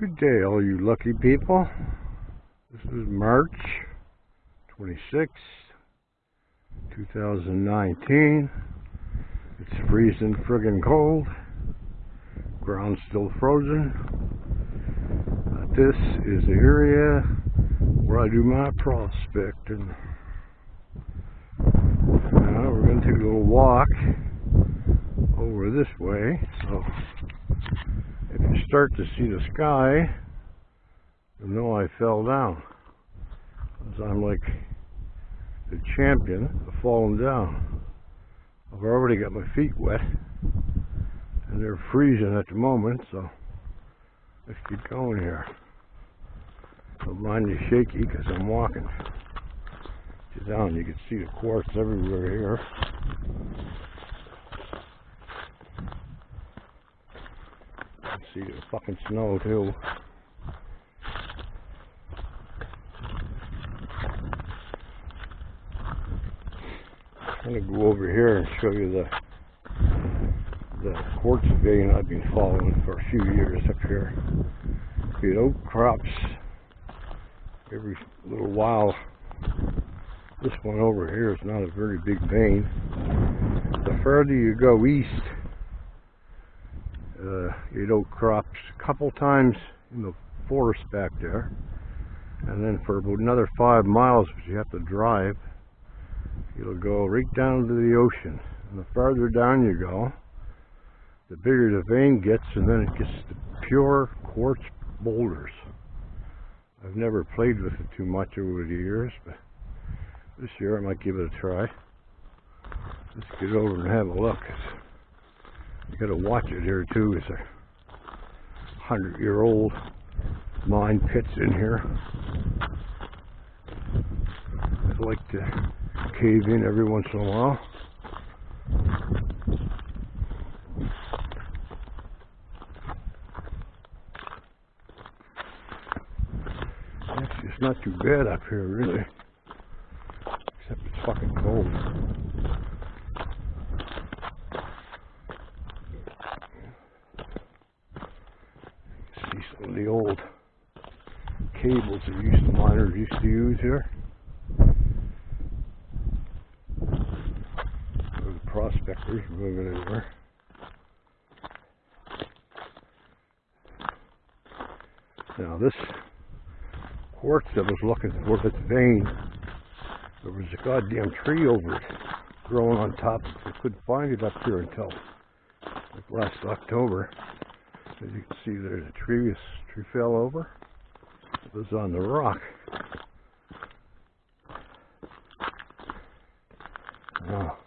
Good day, all you lucky people. This is March 26, 2019. It's freezing friggin' cold. Ground's still frozen. But this is the area where I do my prospecting. Now we're going to take a little walk over this way. So start to see the sky, you'll know I fell down. Because I'm like the champion of falling down. I've already got my feet wet, and they're freezing at the moment, so let's keep going here. Don't is shaky because I'm walking. Sit down, you can see the quartz everywhere here. See the fucking snow too. I'm gonna go over here and show you the the quartz vein I've been following for a few years up here. It outcrops every little while. This one over here is not a very big vein. The further you go east, uh, it outcrops a couple times in the forest back there. And then for about another five miles which you have to drive it'll go right down to the ocean. And the farther down you go the bigger the vein gets and then it gets to pure quartz boulders. I've never played with it too much over the years but this year I might give it a try. Let's get over and have a look you gotta watch it here too. It's a hundred year old mine pits in here. I like to cave in every once in a while. It's not too bad up here, really. Except it's fucking cold. some of the old cables that used to miners used to use here. The prospectors moving anywhere. Now this quartz I was looking for this vein, there was a goddamn tree over it growing on top. of it. I couldn't find it up here until like last October. As you can see, there's a tree, tree fell over. Was on the rock. Now,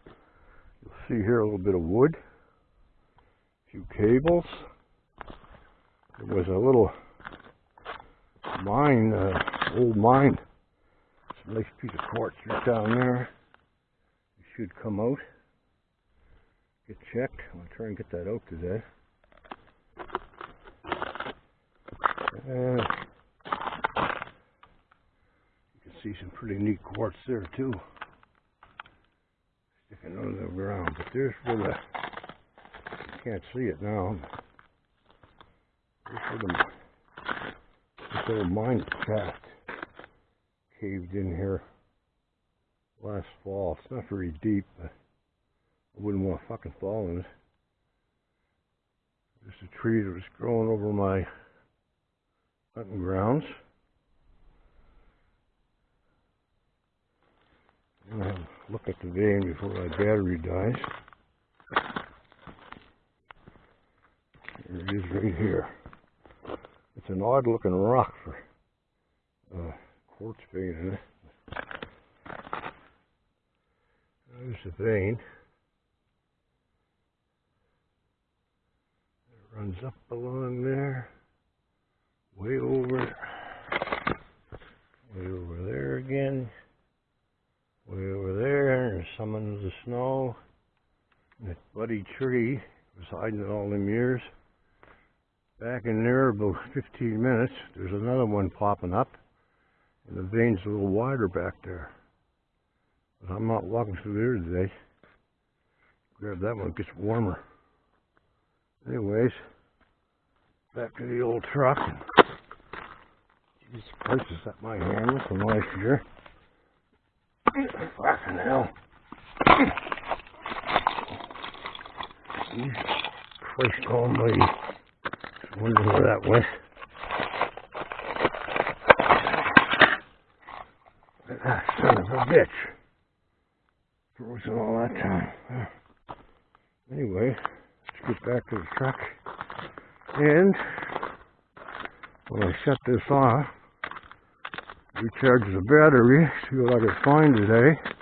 you'll see here a little bit of wood, a few cables. There was a little mine, uh, old mine. It's a nice piece of quartz right down there. It should come out. Get checked. I'm going to try and get that out today. Uh, you can see some pretty neat quartz there too. Sticking under the ground. But there's where the can't see it now. Where the this little mine shaft caved in here last fall. It's not very deep, but I wouldn't want to fucking fall in it. There's a tree that was growing over my hunting grounds. I'm going to look at the vein before my battery dies. It is right here. It's an odd looking rock for a quartz vein in it. There's the vein. It runs up along there way over, way over there again, under the snow. That bloody tree was hiding all them years. Back in there, about 15 minutes, there's another one popping up, and the vein's a little wider back there. But I'm not walking through there today. Grab that one, it gets warmer. Anyways, back to the old truck. These prices that my hand from last year. Fucking hell. Christ almighty. Just wondering where that went. That son of a bitch. Frozen all that time. Anyway, let's get back to the truck. And when I shut this off, recharge the battery, see what I can find today.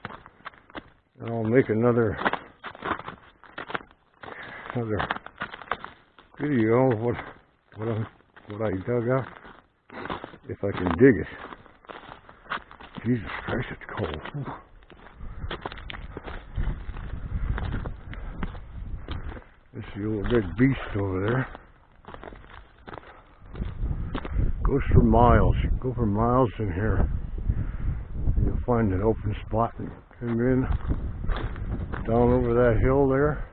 And I'll make another another video of what what I what I dug up if I can dig it. Jesus Christ, it's cold. This is the old big beast over there. Goes for miles. You go for miles in here. You'll find an open spot and come in down over that hill there.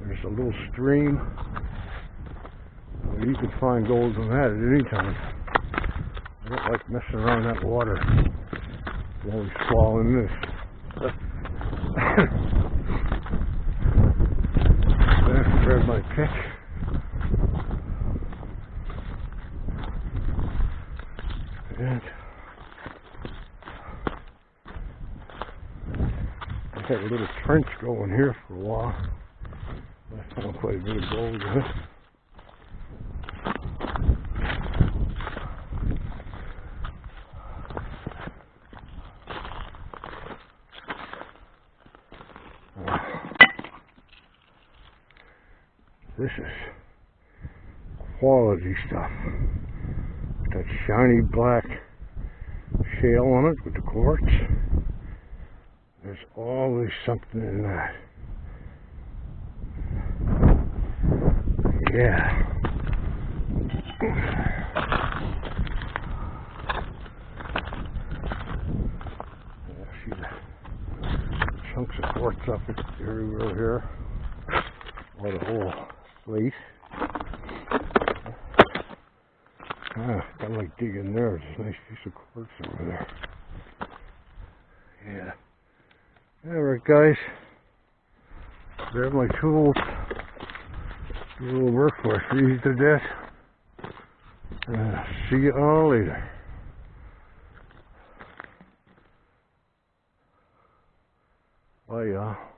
There's a little stream. You can find gold in that at any time. I don't like messing around that water. I'm always swallowing this. There's my pick. And I had a little trench going here for a while. I found quite a bit of gold in it. This is quality stuff. That shiny black shale on it with the quartz. There's always something in that. Yeah. Yeah, see the chunks of quartz up everywhere here. Or the whole slate. Ah, I like digging there. There's a nice piece of quartz over there. Yeah. Alright guys. There's my tools. Do a little work for I freeze to death. Uh, see you all later. Bye y'all.